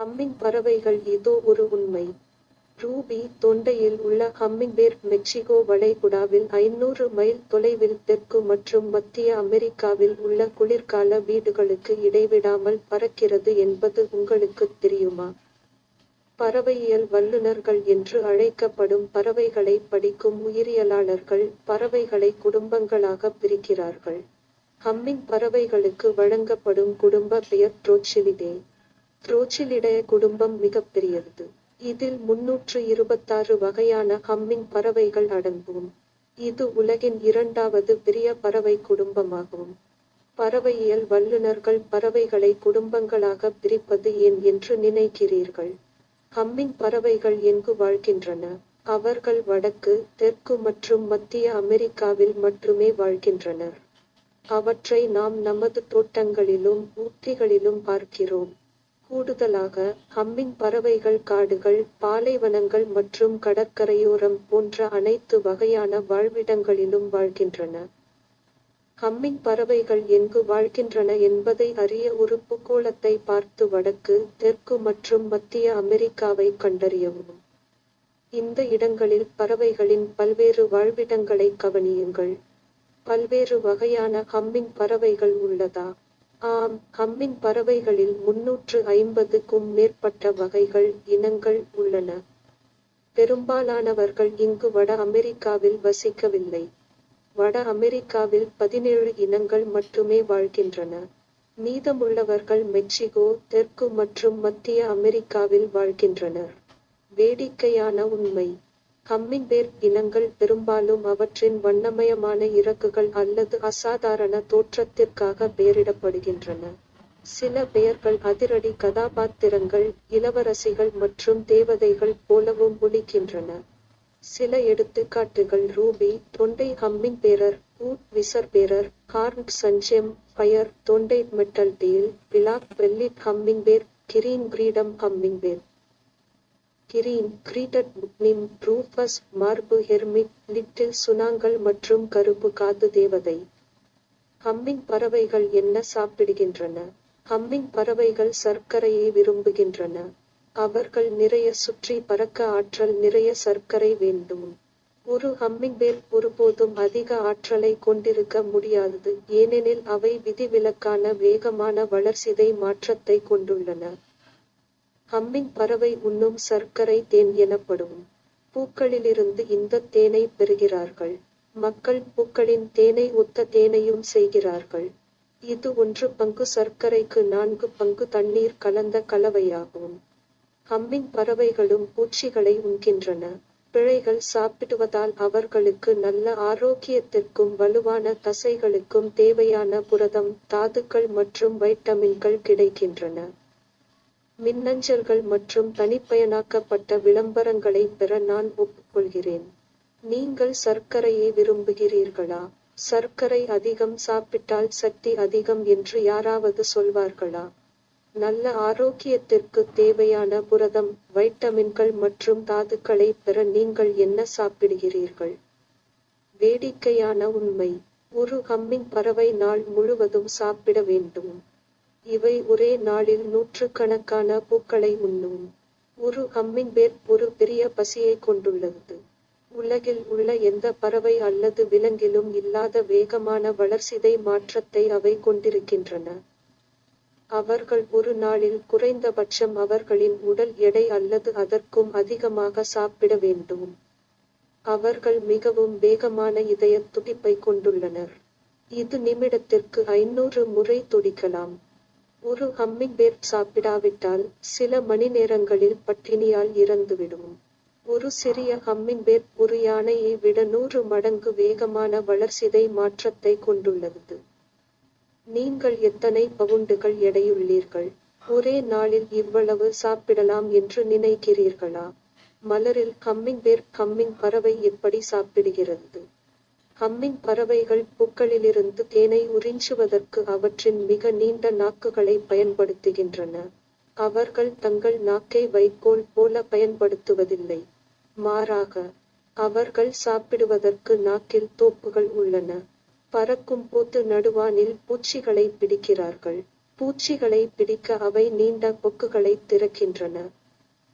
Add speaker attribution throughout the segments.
Speaker 1: Humming பறவைகள் இதோ ஒரு உண்மை. ரூபி தொண்டையில் உள்ள ஹம்மிங்பேர்ட் மெக்சிகோ வளைகுடாவில் ஐநூறு மைல் தொலைவில் தெற்கு மற்றும் மத்திய அமெரிக்காவில் உள்ள குளிர்கால வீடுகளுக்கு இடைவிடாமல் பறக்கிறது என்பது உங்களுக்குத் தெரியுமா? பறவையியல் வல்லுநர்கள் என்று அழைக்கப்படும் பறவைகளை படிக்கும் உயிரியலாளர்கள் பறவைகளை குடும்பங்களாக பிரிக்கிறார்கள். ஹம்மிங் பறவைகளுக்கு வழங்கப்படும் குடும்ப பெயர் ட்ரோச்சிலிடே ரோச்சிலிடைய குடும்பம் மிகப்பெரியது. இதில் முன்னூற்று இருபத்தாறு வகையான ஹம்மிங் பறவைகள் அடங்கும். இது உலகின் இரண்டாவது பெரிய பறவை குடும்பமாகும். பறவையியல் வல்லுநர்கள் பறவைகளை குடும்பங்களாக பிரிப்பது ஏன் என்று நினைக்கிறீர்கள்? ஹம்மிங் பறவைகள் எங்கு வாழ்கின்றன? அவர்கள் வடக்கு தெற்கு மற்றும் மத்திய அமெரிக்காவில் மட்டுமே வாழ்கின்றனர். அவற்றை நாம் நமது தோட்டங்களிலும் ஊட்டிகளிலும் பார்க்கிறோம். கூடுதலாக ஹம்மிங் பறவைகள் காடுகள் பாலைவனங்கள் மற்றும் கடற்கரையோரம் போன்ற அனைத்து வகையான வாழ்விடங்களிலும் வாழ்கின்றன. ஹம்மிங் பறவைகள் எங்கு வாழ்கின்றன என்பதை அறிய ஒரு பூகோளத்தை பார்த்து வடக்கு தெற்கு மற்றும் மத்திய அமெரிக்காவை கண்டறியவும். இந்த இடங்களில் பறவைகளின் பல்வேறு வாழ்விடங்களை கவனியுங்கள். பல்வேறு வகையான ஹம்மிங் பறவைகள் உள்ளதா? ஆம் ஹம்மிங் பறவைகளில் முன்னூற்று ஐம்பதுக்கும் மேற்பட்ட வகைகள் இனங்கள் உள்ளன. பெரும்பாலானவர்கள் இங்கு வட அமெரிக்காவில் வசிக்கவில்லை. வட அமெரிக்காவில் பதினேழு இனங்கள் மட்டுமே வாழ்கின்றன. மீதமுள்ளவர்கள் மெக்சிகோ தெற்கு மற்றும் மத்திய அமெரிக்காவில் வாழ்கின்றனர். வேடிக்கையான உண்மை. ஹம்மிங்பேர்ட் இனங்கள் பெரும்பாலும் அவற்றின் வண்ணமயமான இறகுகள் அல்லது அசாதாரண தோற்றத்திற்காக பெயரிடப்படுகின்றன. சில பெயர்கள் அதிரடி கதாபாத்திரங்கள் இளவரசிகள் மற்றும் தேவதைகள் போலவும் ஒலிக்கின்றன. சில எடுத்துக்காட்டுகள் ரூபி தொண்டை ஹம்மிங் பேரர் ஊட் விசர் பேரர் ஹார்ன்ட் சஞ்செம் ஃபயர் தொண்டை metaltail black bellied hummingbird green கிரீடம் ஹம்மிங் பேர் கிரீன் கிரீட்டட் புக்னிம் ரூஃபஸ் மார்பு ஹெர்மிட் லிட்டில் சுனாங்கள் மற்றும் கருப்பு காது தேவதை. ஹம்மிங் பறவைகள் என்ன சாப்பிடுகின்றன? ஹம்மிங் பறவைகள் சர்க்கரையை விரும்புகின்றன. அவர்கள் நிறைய சுற்றி பறக்க ஆற்றல் நிறைய சர்க்கரை வேண்டும். ஒரு ஹம்மிங்பேர்ட் ஒருபோதும் அதிக ஆற்றலை கொண்டிருக்க முடியாதது ஏனெனில் அவை விதிவிலக்கான வேகமான வளர்சிதை மாற்றத்தை கொண்டுள்ளன. ஹம்மிங் பறவை உண்ணும் சர்க்கரை தேன் எனப்படும். பூக்களிலிருந்து இந்த தேனை பெறுகிறார்கள். மக்கள் பூக்களின் தேனை ஒத்த தேனையும் செய்கிறார்கள். இது ஒன்று பங்கு சர்க்கரைக்கு நான்கு பங்கு தண்ணீர் கலந்த கலவையாகும். ஹம்மிங் பறவைகளும் பூச்சிகளை உண்கின்றன. பிழைகள் சாப்பிடுவதால் அவர்களுக்கு நல்ல ஆரோக்கியத்திற்கும் வலுவான தசைகளுக்கும் தேவையான புரதம் தாதுக்கள் மற்றும் வைட்டமின்கள் கிடைக்கின்றன. மின்னஞ்சல்கள் மற்றும் தனிப்பயனாக்கப்பட்ட விளம்பரங்களை பெற நான் ஒப்புக்கொள்கிறேன். நீங்கள் சர்க்கரையை விரும்புகிறீர்களா? சர்க்கரை அதிகம் சாப்பிட்டால் சக்தி அதிகம் என்று யாராவது சொல்வார்களா? நல்ல ஆரோக்கியத்திற்கு தேவையான புரதம் வைட்டமின்கள் மற்றும் தாதுக்களை பெற நீங்கள் என்ன சாப்பிடுகிறீர்கள்? வேடிக்கையான உண்மை. ஒரு ஹம்மிங் பறவை நாள் முழுவதும் சாப்பிட வேண்டும். இவை ஒரே நாளில் நூற்றுக்கணக்கான பூக்களை உண்ணும். ஒரு ஹம்மிங்பேர்ட் ஒரு பெரிய பசியை கொண்டுள்ளது. உலகில் உள்ள எந்த பறவை அல்லது விலங்கிலும் இல்லாத வேகமான வளர்சிதை மாற்றத்தை அவை கொண்டிருக்கின்றன. அவர்கள் ஒரு நாளில் குறைந்தபட்சம் அவர்களின் உடல் எடை அல்லது அதற்கும் அதிகமாக சாப்பிட வேண்டும். அவர்கள் மிகவும் வேகமான இதய துடிப்பை கொண்டுள்ளனர். இது நிமிடத்திற்கு ஐநூறு முறை துடிக்கலாம். ஒரு ஹம்மிங் பேர்ட் சாப்பிடாவிட்டால் சில மணி நேரங்களில் பட்டினியால் இறந்துவிடும் ஒரு சிறிய ஹம்மிங் பேர்ட் ஒரு யானையை விட நூறு மடங்கு வேகமான வளர்சிதை மாற்றத்தை கொண்டுள்ளது. நீங்கள் எத்தனை பவுண்டுகள் எடையுள்ளீர்கள்? ஒரே நாளில் இவ்வளவு சாப்பிடலாம் என்று நினைக்கிறீர்களா? மலரில் ஹம்மிங் பேர் கம்மிங் பறவை எப்படி சாப்பிடுகிறது? ஹம்மிங் பறவைகள் பூக்களிலிருந்து தேனை உறிஞ்சுவதற்கு அவற்றின் மிக நீண்ட நாக்குகளை பயன்படுத்துகின்றன. அவர்கள் தங்கள் நாக்கை வைக்கோல் போல பயன்படுத்துவதில்லை. மாறாக அவர்கள் சாப்பிடுவதற்கு நாக்கில் தோப்புகள் உள்ளன. பறக்கும் போது நடுவானில் பூச்சிகளை பிடிக்கிறார்கள். பூச்சிகளை பிடிக்க அவை நீண்ட கொக்குகளை திறக்கின்றன.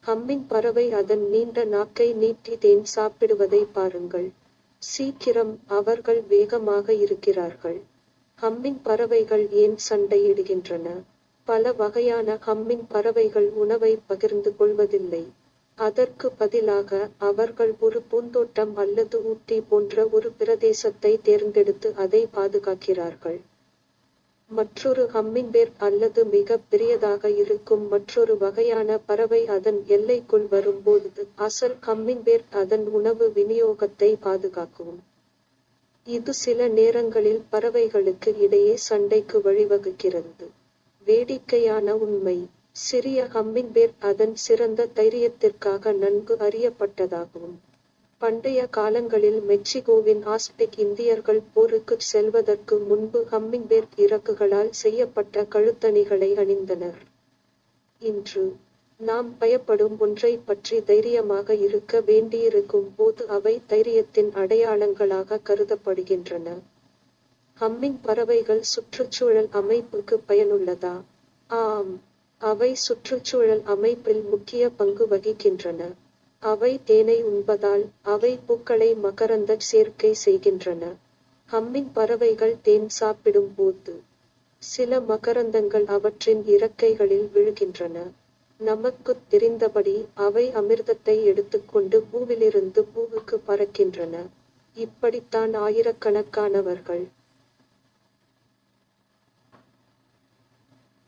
Speaker 1: ஹம்மிங் பறவை அதன் நீண்ட நாக்கை நீட்டி தேன் சாப்பிடுவதை பாருங்கள். சீக்கிரம் அவர்கள் வேகமாக இருக்கிறார்கள். ஹம்மிங் பறவைகள் ஏன் சண்டையிடுகின்றன? பல வகையான ஹம்மிங் பறவைகள் உணவை பகிர்ந்து கொள்வதில்லை. அதற்கு பதிலாக அவர்கள் ஒரு பூந்தோட்டம் அல்லது ஊட்டி போன்ற ஒரு பிரதேசத்தை தேர்ந்தெடுத்து அதை பாதுகாக்கிறார்கள். மற்றொரு ஹம்மிங்பேர் அல்லது மிக பெரியதாக இருக்கும் மற்றொரு வகையான பறவை அதன் எல்லைக்குள் வரும்போது அசல் ஹம்மிங்பேர் அதன் உணவு விநியோகத்தை பாதுகாக்கும். இது சில நேரங்களில் பறவைகளுக்கு இடையே சண்டைக்கு வழிவகுக்கிறது. வேடிக்கையான உண்மை. சிறிய ஹம்மிங்பேர் அதன் சிறந்த தைரியத்திற்காக நன்கு அறியப்பட்டதாகும். பண்டைய காலங்களில் மெக்சிகோவின் ஆஸ்டெக் இந்தியர்கள் போருக்கு செல்வதற்கு முன்பு ஹம்மிங்பேர் இறக்குகளால் செய்யப்பட்ட கழுத்தணிகளை அணிந்தனர். இன்று நாம் பயப்படும் ஒன்றை பற்றி தைரியமாக இருக்க வேண்டியிருக்கும் போது அவை தைரியத்தின் அடையாளங்களாக கருதப்படுகின்றன. ஹம்மிங் பறவைகள் சுற்றுச்சூழல் அமைப்புக்கு பயனுள்ளதா? ஆம் அவை சுற்றுச்சூழல் அமைப்பில் முக்கிய பங்கு வகிக்கின்றன. அவை தேனை உண்பதால் அவை பூக்களை மகரந்த சேர்க்கை செய்கின்றன. ஹம்மிங் பறவைகள் தேன் சாப்பிடும் போது சில மகரந்தங்கள் அவற்றின் இறக்கைகளில் விழுகின்றன. நமக்குத் தெரிந்தபடி அவை அமிர்தத்தை எடுத்துக்கொண்டு பூவிலிருந்து பூவுக்கு பறக்கின்றன. இப்படித்தான் ஆயிரக்கணக்கானவர்கள்